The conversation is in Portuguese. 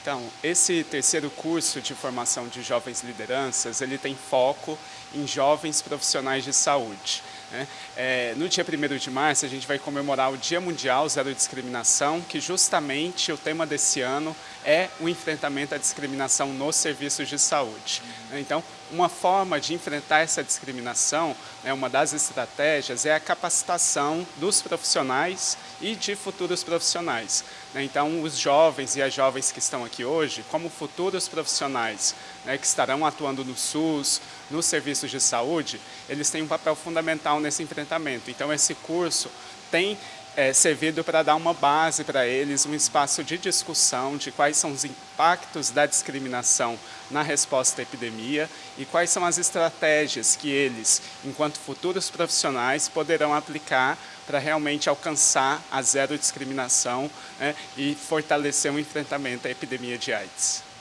Então, esse terceiro curso de formação de jovens lideranças, ele tem foco em jovens profissionais de saúde. Né? É, no dia 1 de março, a gente vai comemorar o Dia Mundial Zero Discriminação, que justamente o tema desse ano é o enfrentamento à discriminação nos serviços de saúde. Né? Então, uma forma de enfrentar essa discriminação, né, uma das estratégias, é a capacitação dos profissionais e de futuros profissionais. Né? Então, os jovens e as jovens que estão aqui hoje, como futuros profissionais né, que estarão atuando no SUS, nos serviços de saúde, eles têm um papel fundamental nesse enfrentamento. Então, esse curso tem é, servido para dar uma base para eles, um espaço de discussão de quais são os impactos da discriminação na resposta à epidemia e quais são as estratégias que eles, enquanto futuros profissionais, poderão aplicar para realmente alcançar a zero discriminação né, e fortalecer o enfrentamento à epidemia de AIDS.